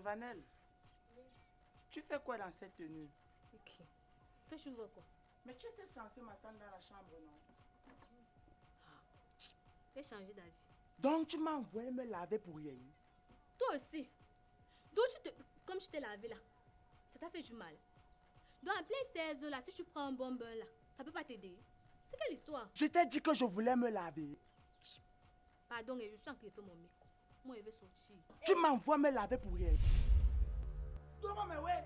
Mais Vanel, tu fais quoi dans cette tenue Ok. Toi, tu veux quoi Mais tu étais censé m'attendre dans la chambre, non? J'ai changé d'avis. Donc tu m'as envoyé me laver pour rien. Toi aussi. Donc, tu te... comme tu t'es lavé là, ça t'a fait du mal. Donc, en plein 16 là, si tu prends un bon bain là, ça peut pas t'aider. C'est quelle histoire? Je t'ai dit que je voulais me laver. Pardon, et je sens qu'il fait mon micro. Moi, sortir. Tu m'envoies me laver pour rien. Donne-moi mes ouais.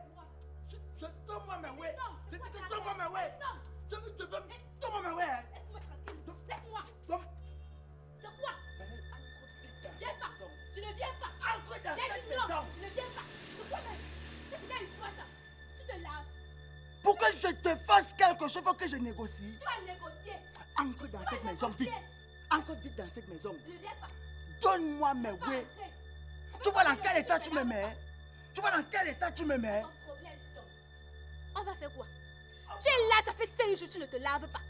Je, je, donne-moi mes ouais. Non, Je dis que donne-moi mes ouais. Non, Je, je veux. Donne-moi mes ouais. laisse-moi tranquille. Laisse-moi. C'est quoi Viens pas. Je ne viens pas. Entre dans cette maison. Je ne viens pas. C'est quoi même C'est quelle histoire ça Tu te laves. Pour que je te fasse quelque chose, faut que je négocie. Tu vas négocier. Entre dans cette maison, vite. Entre vite dans cette maison. Je ne viens pas. Donne-moi mes entrer. Tu vois dans quel état tu me mets? Tu vois dans quel état tu me mets? On va faire quoi? Tu es là, ça fait 5 jours, tu ne te laves pas.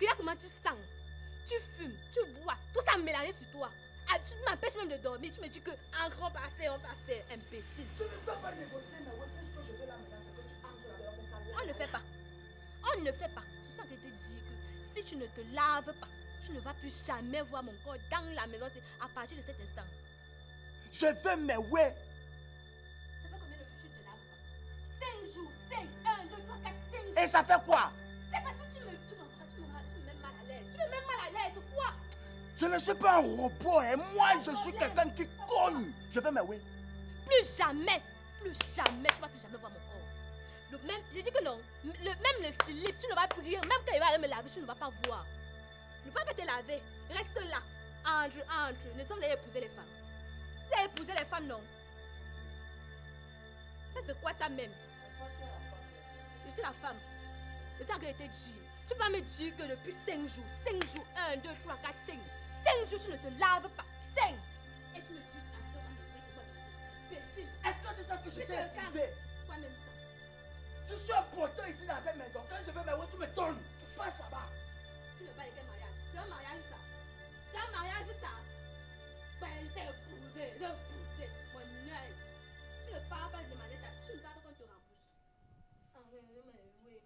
Regarde comment tu sens. Tu fumes, tu bois, tout ça mélangé sur toi. Ah, tu m'empêches même de dormir. Tu me dis que en grand, on va faire, on va faire. Imbécile. Tu ne peux pas négocier, mais tout ce que je veux là maintenant, c'est que tu entres là-dedans, on ça On ne fait pas. On ne fait pas. Je sens que te dire que si tu ne te laves pas, tu ne vas plus jamais voir mon corps dans la maison. À partir de cet instant. Je veux mes ouais. Ça fait combien de jours que tu ne te laves pas 5 jours. 5. 1, 2, 3, 4, 5 jours. Et ça fait quoi? C'est parce que tu me, tu me, tu me, tu me mets mal à l'aise. Tu me mets mal à l'aise. Quoi? Je ne suis pas un robot, et moi, je suis quelqu'un qui cogne. Je veux mes ouais. Plus jamais, plus jamais, tu vas plus jamais voir mon corps. Le même, j'ai dit que non. Le, même le slip, tu ne vas plus rire. Même quand il va aller me laver, tu ne vas pas voir. Ne vas pas te laver. Reste là. Entre, entre. Nous sommes épouser les femmes. Tu as épousé les femmes, non? Ça, c'est quoi ça même? Je suis la femme. C'est ça que je t'ai dit. Tu vas me dire que depuis 5 jours, 5 jours, 1, 2, 3, 4, 5. 5 jours, tu ne te laves pas. 5. Et tu me dis, attends, me Imbécile. Est-ce que tu sais que je Mais t'ai le épousé Toi-même ça. Je suis un poteau ici dans cette maison. Quand je veux mes ouais, tu me donnes. Tu passes là-bas. Tu ne veux pas de quel mariage C'est un mariage ça. C'est un mariage ça. Ben, elle t'a épousé, épousé, mon œil. Tu ne parles pas de demander ta. Tu ne parles pas qu'on te rembourse. Ah oui, oui, oui.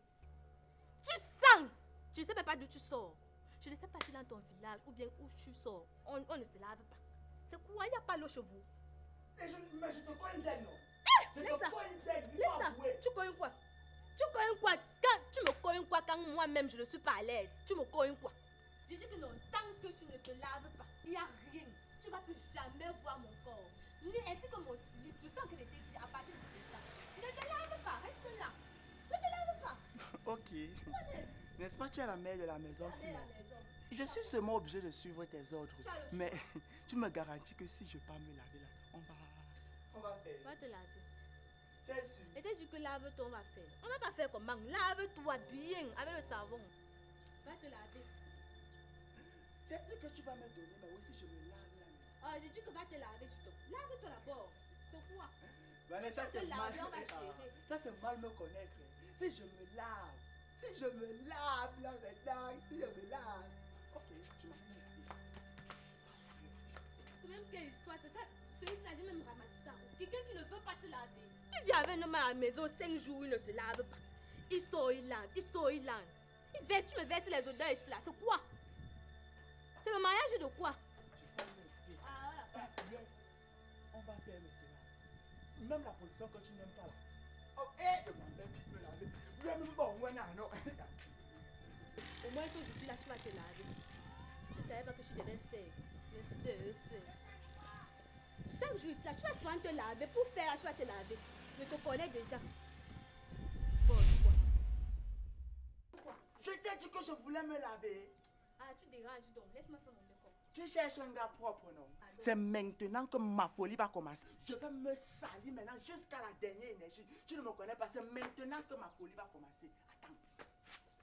Tu sens Je ne sais même pas d'où tu sors. Je ne sais pas si dans ton village ou bien où tu sors, on, on ne se lave pas. C'est quoi? Il n'y a pas l'eau chez vous. Et je, mais je te connais bien, non? Je laisse te connais ça. avouer. Tu connais quoi? Tu connais quoi? Quand, Tu me connais quoi? Quand moi-même je ne suis pas à l'aise Tu me connais quoi? Je dis que non, tant que tu ne te laves pas, il n'y a rien. Tu ne vas plus jamais voir mon corps. Ni ainsi que mon slip. Je sens que t'ai dit à partir de ce temps. Ne te lave pas, reste là. Ne te lave pas. Ok. N'est-ce pas, tu es la mère de la maison, à Simon? la maison. Je suis seulement obligé de suivre tes ordres. Tu. Mais tu me garantis que si je pars me laver là, on va. On va faire. Va te laver. Tu es sûr? Et t'es dit que lave-toi, on va faire. On va pas faire comment? Lave-toi bien avec le savon. Va te laver. Tu as dit que tu vas me donner, mais oui, si je me lave. Ah, j'ai dit que va te laver, tu te. Lave-toi d'abord. C'est quoi? Vanessa, vas te c'est mal. laver, on va Ah, ça, c'est mal me connaître. Si je me lave, si je me lave là maintenant, si je me lave. Ok, je m'en vais me laver. C'est même quelle histoire, c'est ça? Celui-là, j'ai même ramassé ça. Quelqu'un qui ne veut pas se laver. Tu viens avec un homme à la maison, 5 jours, il ne se lave pas. Il sort, il lave, il sort, il lave. Il verse, tu me verses les odeurs ici là. C'est quoi? C'est le mariage de quoi? Je. Ah, voilà. On va faire maintenant. Même la position que tu n'aimes pas là. Oh, hé, je vais me laver. Viens me bon, ouais, non, non? Au moins qu'aujourd'hui là, tu vas te laver. Je ne savais pas que tu devais faire. Mais fais. Chaque jour là, tu vas souvent te laver. Pour faire, là, tu vas te laver. Je te connais déjà. Bon, quoi? Je t'ai dit que je voulais me laver. Ah, tu déranges donc. Laisse-moi faire mon make-up. Tu cherches un gars propre, non? Ah, non. C'est maintenant que ma folie va commencer. Je vais me salir maintenant jusqu'à la dernière énergie. Tu ne me connais pas, c'est maintenant que ma folie va commencer. Attends.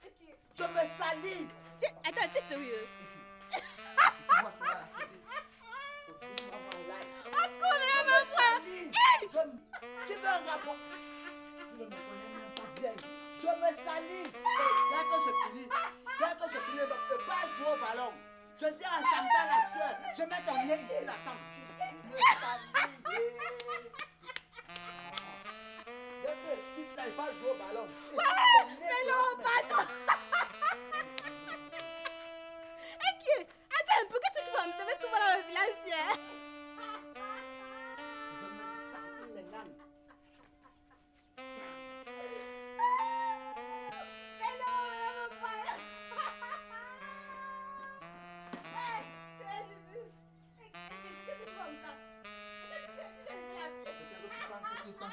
Ok. Je me salis. Tu... Attends, tu es sérieux? Je. Je- Tu veux un propre Tu ne me connais même pas bien. Je me salis. Dès que je finis, dès que je finis, je ne peux pas jouer au ballon. Je dis à Santa la soeur, je mets ton nez ici, la tente. Je me salis. Dès que tu n'arrives pas jouer au ballon, mais non, pas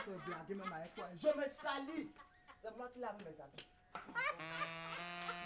Je me salis. C'est moi qui lave mes habits.